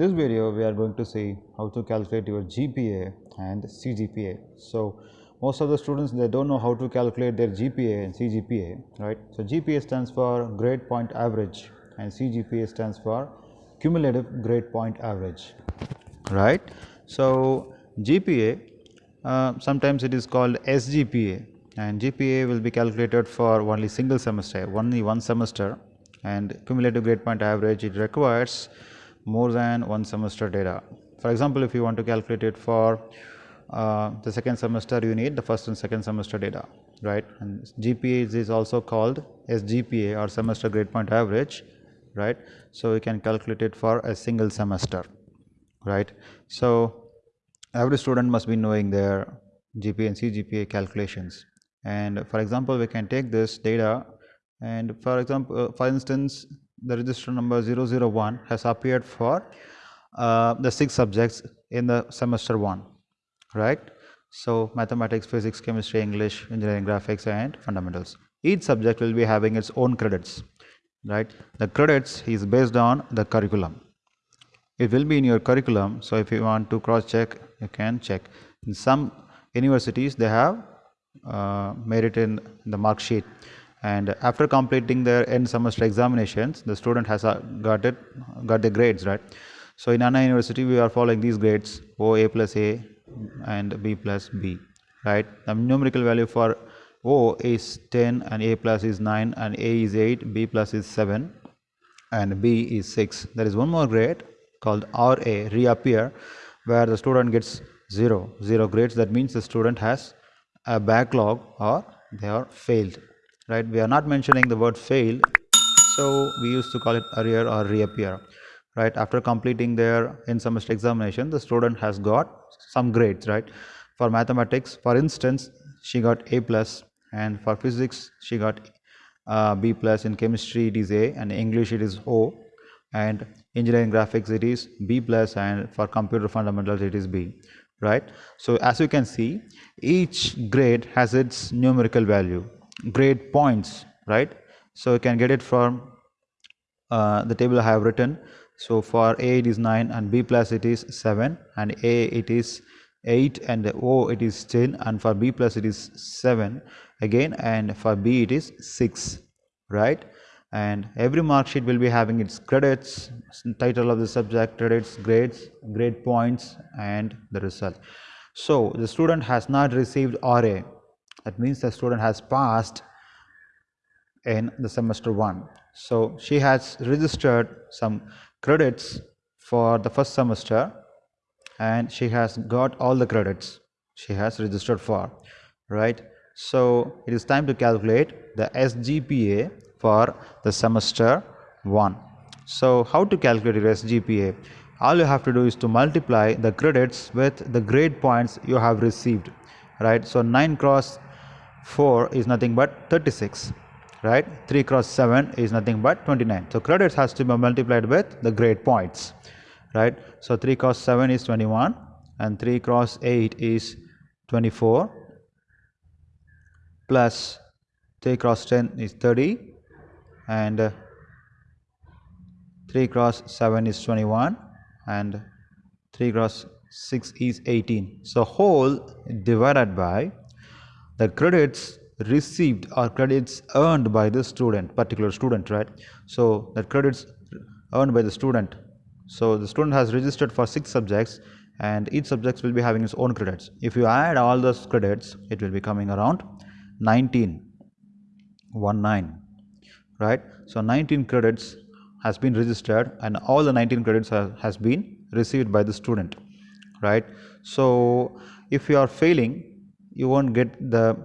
this video, we are going to see how to calculate your GPA and CGPA. So, most of the students they don't know how to calculate their GPA and CGPA, right? So, GPA stands for grade point average and CGPA stands for cumulative grade point average, right? So, GPA uh, sometimes it is called SGPA and GPA will be calculated for only single semester, only one semester and cumulative grade point average it requires more than one semester data. For example, if you want to calculate it for uh, the second semester you need the first and second semester data right? And GPA is also called SGPA or semester grade point average right? So you can calculate it for a single semester right? So every student must be knowing their GPA and CGPA calculations. And for example we can take this data and for example uh, for instance the register number 001 has appeared for uh, the six subjects in the semester 1 right? So mathematics physics chemistry english engineering graphics and fundamentals. Each subject will be having its own credits right? The credits is based on the curriculum. It will be in your curriculum so if you want to cross check you can check. In some universities they have uh, made it in the mark sheet and after completing their end semester examinations the student has uh, got it got the grades right? So in anna university we are following these grades o a plus a and b plus b right? The numerical value for o is 10 and a plus is 9 and a is 8 b plus is 7 and b is 6 there is one more grade called ra reappear where the student gets 0 0 grades. That means the student has a backlog or they are failed right? We are not mentioning the word fail. So we used to call it arrear or reappear right? After completing their in semester examination the student has got some grades right? For mathematics for instance she got a plus and for physics she got uh, b plus. In chemistry it is a and english it is o. And engineering graphics it is b plus and for computer fundamentals it is b right? So as you can see each grade has its numerical value grade points right? So you can get it from uh, the table I have written. So for A it is 9 and B plus it is 7 and A it is 8 and O it is 10 and for B plus it is 7 again and for B it is 6 right? And every mark sheet will be having its credits title of the subject credits grades grade points and the result. So the student has not received RA that means the student has passed in the semester 1 so she has registered some credits for the first semester and she has got all the credits she has registered for right? So it is time to calculate the SGPA for the semester 1 so how to calculate your SGPA all you have to do is to multiply the credits with the grade points you have received right? So 9 cross 4 is nothing but 36 right? 3 cross 7 is nothing but 29 so credits has to be multiplied with the grade points right? So 3 cross 7 is 21 and 3 cross 8 is 24 plus 3 cross 10 is 30 and uh, 3 cross 7 is 21 and 3 cross 6 is 18 so whole divided by the credits received or credits earned by the student particular student right? So the credits earned by the student. So the student has registered for six subjects and each subject will be having its own credits. If you add all those credits it will be coming around 19 1 9 right? So 19 credits has been registered and all the 19 credits have, has been received by the student right? So if you are failing you won't get the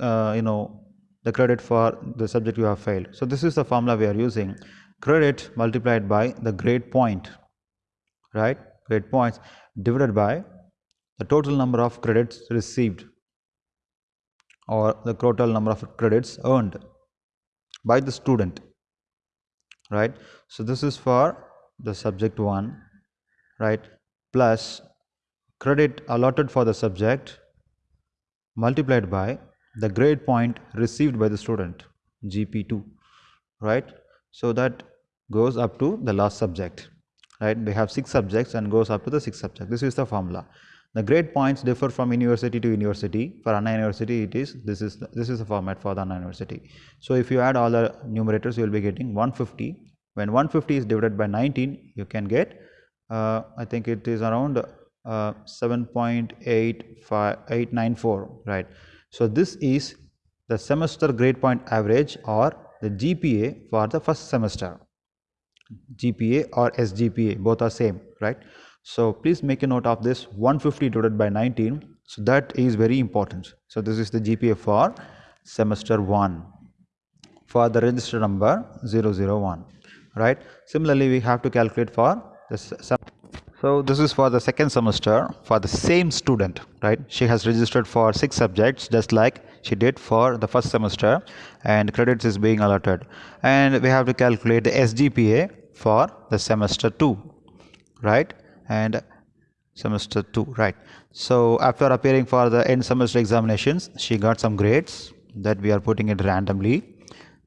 uh, you know the credit for the subject you have failed. So this is the formula we are using. Credit multiplied by the grade point right? Grade points divided by the total number of credits received or the total number of credits earned by the student right? So this is for the subject 1 right? Plus credit allotted for the subject multiplied by the grade point received by the student GP2 right so that goes up to the last subject right? They have six subjects and goes up to the sixth subject. This is the formula. The grade points differ from university to university. For Anna University, it is this is this is the format for the Anna University. So if you add all the numerators, you will be getting 150. When 150 is divided by 19, you can get uh, I think it is around uh, 7.894, right? So this is the semester grade point average or the GPA for the first semester. GPA or SGPA both are same right? So please make a note of this 150 divided by 19 so that is very important. So this is the GPA for semester 1 for the register number 001 right? Similarly we have to calculate for this so this is for the second semester for the same student right? She has registered for six subjects just like she did for the first semester and credits is being allotted. And we have to calculate the SGPA for the semester 2 right? And semester 2 right? So after appearing for the end semester examinations she got some grades that we are putting it randomly.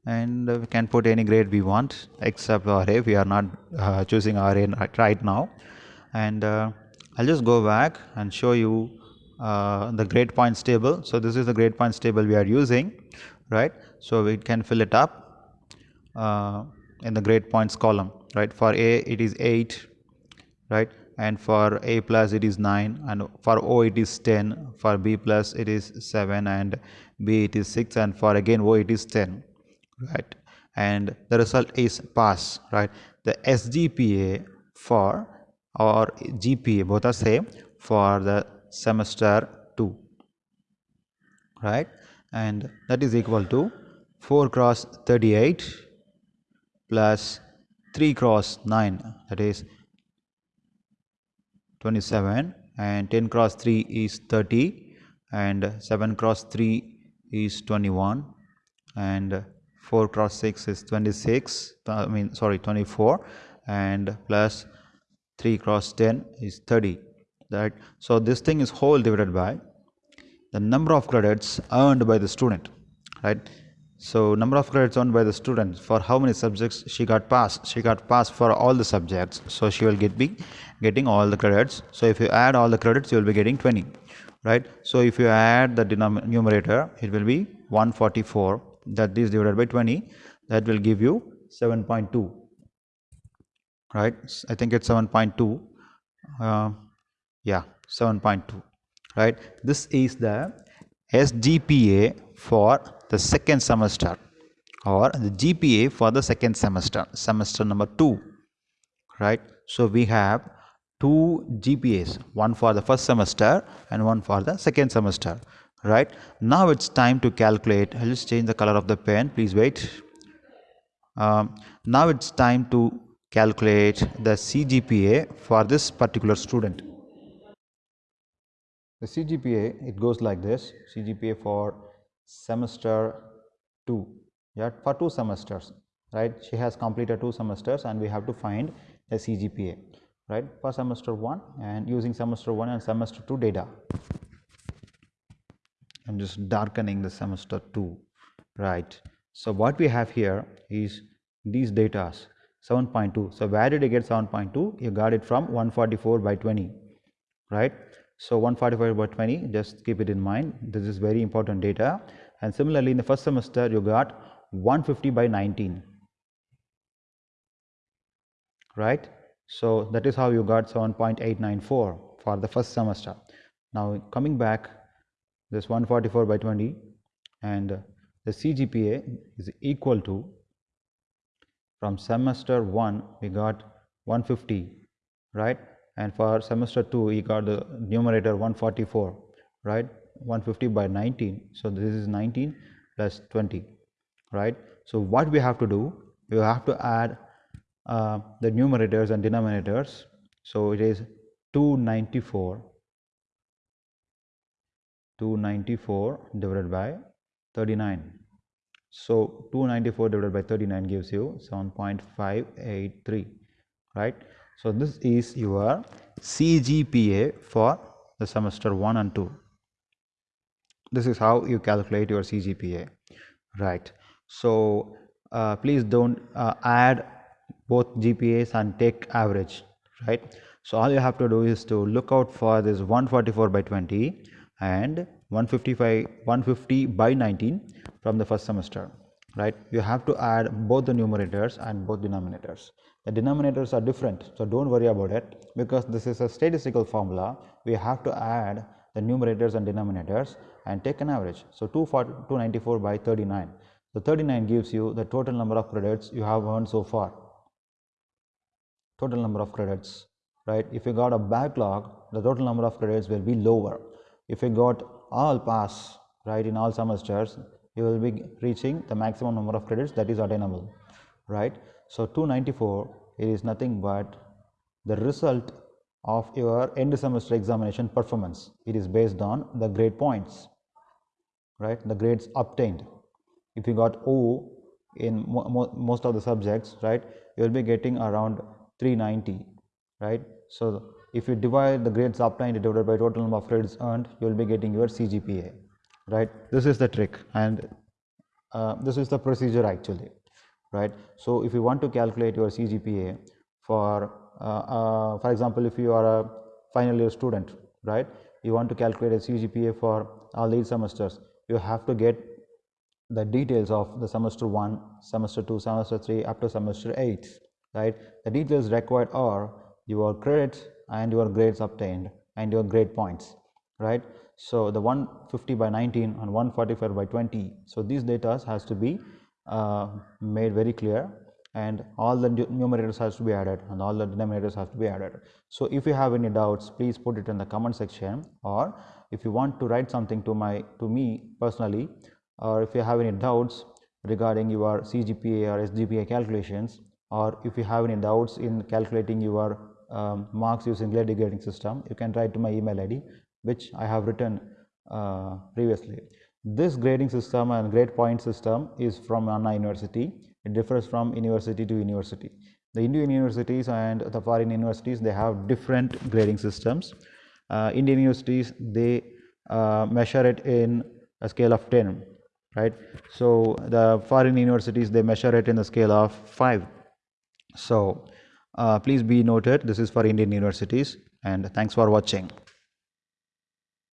And we can put any grade we want except RA we are not uh, choosing RA right now and uh, I'll just go back and show you uh, the grade points table. So this is the grade points table we are using right? So we can fill it up uh, in the grade points column right? For a it is 8 right? And for a plus it is 9 and for o it is 10 for b plus it is 7 and b it is 6 and for again o it is 10 right? And the result is pass right? The sgpa for or gpa both are same for the semester 2 right? And that is equal to 4 cross 38 plus 3 cross 9 that is 27 and 10 cross 3 is 30 and 7 cross 3 is 21 and 4 cross 6 is 26 I mean sorry 24 and plus 3 cross 10 is 30 that so this thing is whole divided by the number of credits earned by the student right? So number of credits earned by the student for how many subjects she got passed she got passed for all the subjects. So she will get be getting all the credits. So if you add all the credits you will be getting 20 right? So if you add the numerator it will be 144 that is divided by 20 that will give you 7.2 right i think it's 7.2 uh, yeah 7.2 right this is the sgpa for the second semester or the GPA for the second semester, semester number 2, right. So, we have two GPAs, one for the first semester and one for the second semester, right. Now, it's time to calculate, I'll just change the color of the pen, please wait. Um, now, it's time to calculate the CGPA for this particular student. The CGPA, it goes like this, CGPA for semester 2 yeah for two semesters right? She has completed two semesters and we have to find the CGPA right? For semester 1 and using semester 1 and semester 2 data. I'm just darkening the semester 2 right? So what we have here is these data 7.2 so where did you get 7.2 you got it from 144 by 20 right? So 145 by 20 just keep it in mind. This is very important data. And similarly in the first semester you got 150 by 19 right? So that is how you got 7.894 for the first semester. Now coming back this 144 by 20 and the CGPA is equal to from semester 1 we got 150 right? And for semester 2 we got the numerator 144 right? 150 by 19 so this is 19 plus 20 right? So what we have to do we have to add uh, the numerators and denominators. So it is 294 294 divided by 39 so 294 divided by 39 gives you 7.583 right so, this is your CGPA for the semester 1 and 2. This is how you calculate your CGPA, right. So, uh, please do not uh, add both GPAs and take average, right so all you have to do is to look out for this 144 by 20 and 155 150 by 19 from the first semester right? You have to add both the numerators and both denominators. The denominators are different so don't worry about it because this is a statistical formula. We have to add the numerators and denominators and take an average. So 294 by 39 so 39 gives you the total number of credits you have earned so far. Total number of credits right? If you got a backlog the total number of credits will be lower. If you got all pass right in all semesters you will be reaching the maximum number of credits that is attainable right? So 294 it is nothing but the result of your end semester examination performance. It is based on the grade points right the grades obtained. If you got o in mo mo most of the subjects right you will be getting around 390 right? So if you divide the grades obtained divided by total number of credits earned you will be getting your cgpa right? This is the trick and uh, this is the procedure actually right? So if you want to calculate your cgpa for uh, uh, for example if you are a final year student right? You want to calculate a cgpa for all these semesters you have to get the details of the semester 1 semester 2 semester 3 up to semester 8 right? The details required are your credits and your grades obtained and your grade points right? So the 150 by 19 and 145 by 20 so these data has to be uh, made very clear and all the numerators has to be added and all the denominators have to be added. So if you have any doubts please put it in the comment section or if you want to write something to my to me personally or if you have any doubts regarding your CGPA or SGPA calculations or if you have any doubts in calculating your um, marks using Glade grading system, you can write to my email ID which I have written uh, previously. This grading system and grade point system is from Anna University. It differs from university to university. The Indian universities and the foreign universities they have different grading systems. Uh, Indian universities they uh, measure it in a scale of 10 right so the foreign universities they measure it in the scale of 5 so Uh, please be noted this is for indian universities and thanks for watching